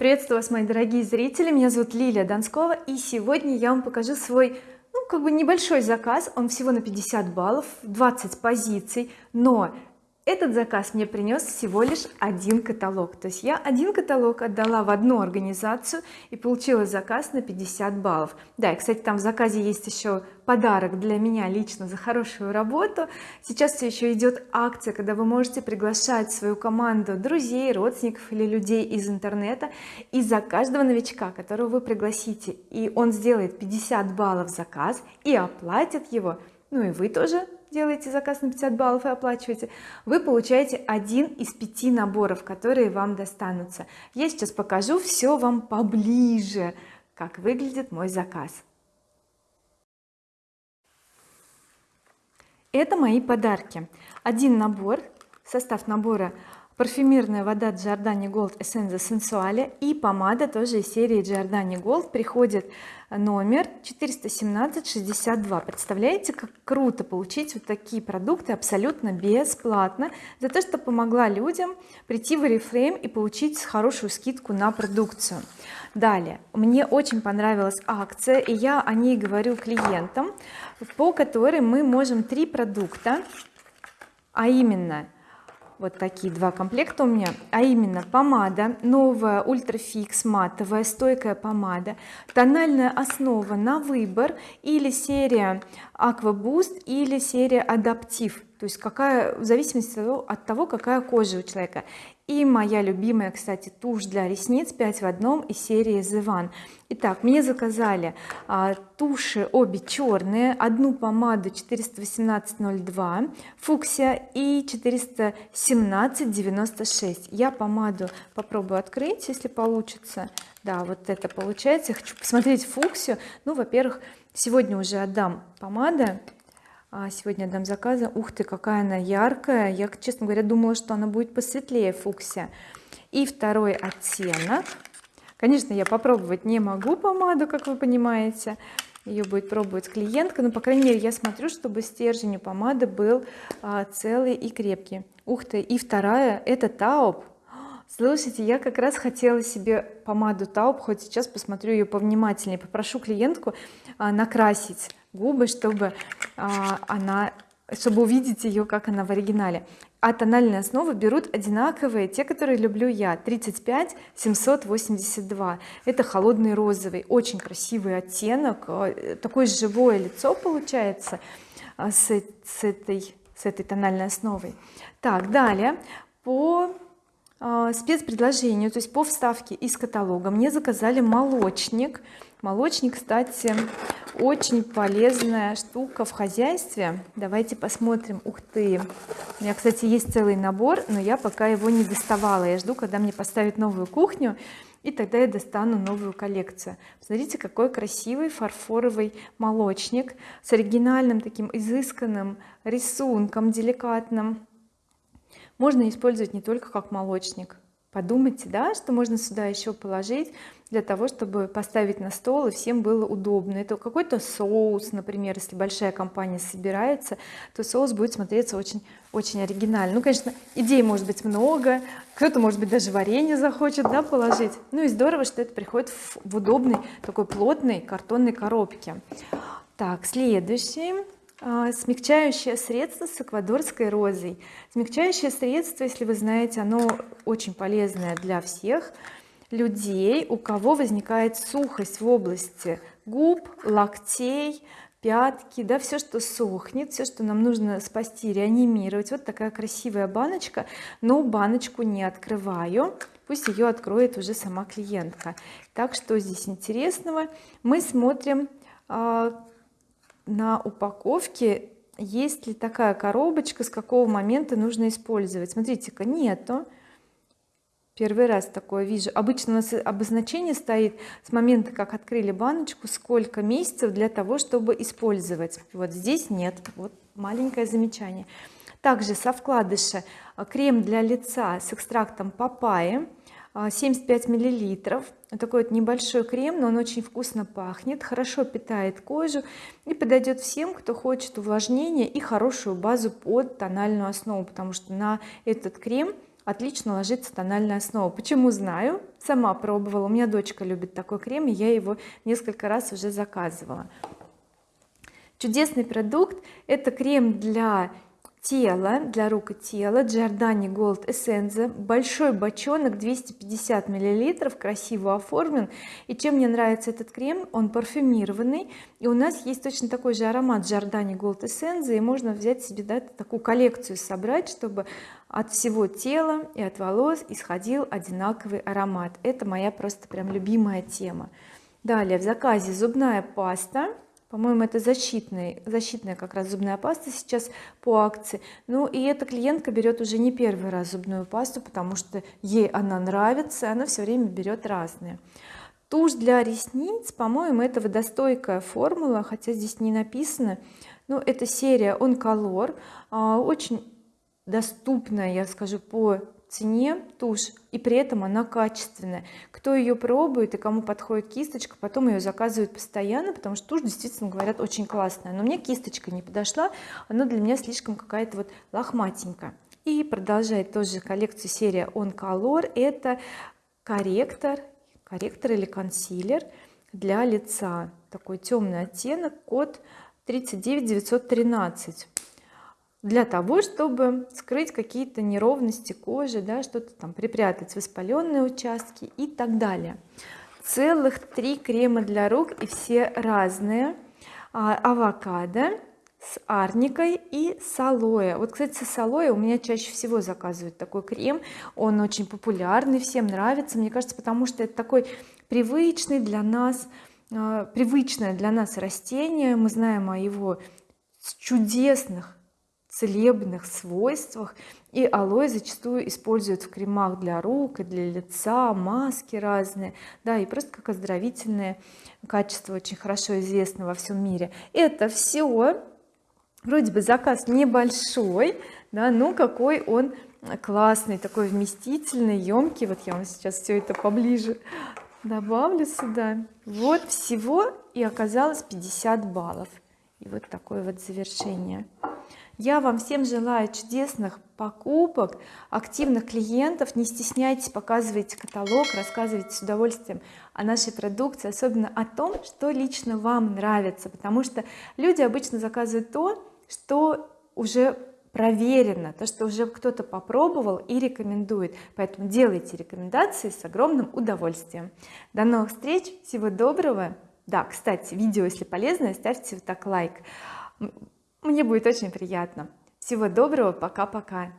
приветствую вас мои дорогие зрители. Меня зовут Лилия Донскова и сегодня я вам покажу свой ну как бы небольшой заказ. Он всего на 50 баллов 20 позиций но этот заказ мне принес всего лишь один каталог. То есть я один каталог отдала в одну организацию и получила заказ на 50 баллов. Да и кстати там в заказе есть еще подарок для меня лично за хорошую работу. Сейчас все еще идет акция когда вы можете приглашать свою команду друзей родственников или людей из интернета и за каждого новичка которого вы пригласите. И он сделает 50 баллов заказ и оплатит его. Ну и вы тоже делаете заказ на 50 баллов и оплачиваете вы получаете один из пяти наборов которые вам достанутся. Я сейчас покажу все вам поближе как выглядит мой заказ. Это мои подарки. Один набор состав набора парфюмерная вода Giordani Gold Essenza Sensuale и помада тоже из серии Giordani Gold приходит номер 417-62 представляете как круто получить вот такие продукты абсолютно бесплатно за то что помогла людям прийти в Oriflame и получить хорошую скидку на продукцию. Далее. Мне очень понравилась акция и я о ней говорю клиентам по которой мы можем три продукта а именно вот такие два комплекта у меня. А именно помада новая ультрафикс матовая стойкая помада тональная основа на выбор или серия boost или серия адаптив. То есть какая в зависимости от того какая кожа у человека. И моя любимая кстати тушь для ресниц 5 в одном из серии The One итак мне заказали а, туши обе черные одну помаду 418.02 фуксия и 417.96 я помаду попробую открыть если получится. Да вот это получается. Я хочу посмотреть фуксию. Ну во-первых сегодня уже отдам помада сегодня дам заказы. Ух ты какая она яркая. Я честно говоря думала что она будет посветлее фуксия и второй оттенок. Конечно я попробовать не могу помаду как вы понимаете. Ее будет пробовать клиентка но по крайней мере я смотрю чтобы стержень у помады был а, целый и крепкий. Ух ты и вторая это тауп слушайте я как раз хотела себе помаду тауп хоть сейчас посмотрю ее повнимательнее. Попрошу клиентку а, накрасить губы чтобы а, она чтобы увидеть ее как она в оригинале. А тональные основы берут одинаковые те которые люблю я 35 782 это холодный розовый очень красивый оттенок э, такое живое лицо получается а, с, с этой с этой тональной основой. Так далее. По спецпредложению то есть по вставке из каталога мне заказали молочник. Молочник кстати очень полезная штука в хозяйстве. Давайте посмотрим. Ух ты! У меня кстати есть целый набор но я пока его не доставала. Я жду когда мне поставят новую кухню и тогда я достану новую коллекцию. Смотрите какой красивый фарфоровый молочник с оригинальным таким изысканным рисунком деликатным можно использовать не только как молочник. Подумайте да что можно сюда еще положить для того чтобы поставить на стол и всем было удобно. Это какой-то соус например если большая компания собирается то соус будет смотреться очень очень оригинально. Ну конечно идей может быть много. Кто-то может быть даже варенье захочет да положить. Ну и здорово что это приходит в, в удобной такой плотной картонной коробке. Так следующий смягчающее средство с эквадорской розой. Смягчающее средство если вы знаете оно очень полезное для всех людей у кого возникает сухость в области губ локтей пятки да все что сохнет все что нам нужно спасти реанимировать. Вот такая красивая баночка но баночку не открываю. Пусть ее откроет уже сама клиентка. Так что здесь интересного. Мы смотрим а, на упаковке есть ли такая коробочка с какого момента нужно использовать? Смотрите-ка нету. Первый раз такое вижу. Обычно у нас обозначение стоит с момента как открыли баночку сколько месяцев для того чтобы использовать. Вот здесь нет. Вот маленькое замечание также со вкладыша крем для лица с экстрактом папайи 75 а, миллилитров. Такой вот небольшой крем но он очень вкусно пахнет хорошо питает кожу и подойдет всем кто хочет увлажнения и хорошую базу под тональную основу потому что на этот крем отлично ложится тональная основа. Почему знаю? Сама пробовала. У меня дочка любит такой крем и я его несколько раз уже заказывала. Чудесный продукт. Это крем для тела для рук и тела Giordani Gold Essence большой бочонок 250 миллилитров красиво оформлен. И чем мне нравится этот крем? Он парфюмированный и у нас есть точно такой же аромат Giordani Gold Essence и можно взять себе да, такую коллекцию собрать чтобы от всего тела и от волос исходил одинаковый аромат. Это моя просто прям любимая тема. Далее в заказе зубная паста по-моему это защитный защитная как раз зубная паста сейчас по акции. Ну и эта клиентка берет уже не первый раз зубную пасту потому что ей она нравится она все время берет разные. Тушь для ресниц по-моему это водостойкая формула хотя здесь не написано. Но это серия on color а, очень доступная я скажу по цене тушь и при этом она качественная. Кто ее пробует и кому подходит кисточка потом ее заказывают постоянно потому что тушь действительно говорят очень классная. Но мне кисточка не подошла она для меня слишком какая-то вот лохматенькая. И продолжает тоже коллекцию серия on color. Это корректор корректор или консилер для лица. Такой темный оттенок код 39913 для того чтобы скрыть какие-то неровности кожи да что-то там припрятать воспаленные участки и так далее. Целых три крема для рук и все разные. А, авокадо с арникой и с алоэ. Вот кстати с алоэ у меня чаще всего заказывают такой крем. Он очень популярный всем нравится. Мне кажется потому что это такой привычный для нас а, привычное для нас растение. Мы знаем о его чудесных целебных свойствах и алоэ зачастую используют в кремах для рук и для лица маски разные да и просто как оздоровительное качество очень хорошо известно во всем мире. Это все вроде бы заказ небольшой да но какой он классный такой вместительный емкий вот я вам сейчас все это поближе добавлю сюда. Вот всего и оказалось 50 баллов. И вот такое вот завершение я вам всем желаю чудесных покупок активных клиентов. Не стесняйтесь показывайте каталог рассказывайте с удовольствием о нашей продукции особенно о том что лично вам нравится потому что люди обычно заказывают то что уже проверено то что уже кто-то попробовал и рекомендует. Поэтому делайте рекомендации с огромным удовольствием. До новых встреч всего доброго. Да кстати видео если полезное ставьте вот так лайк мне будет очень приятно. Всего доброго пока-пока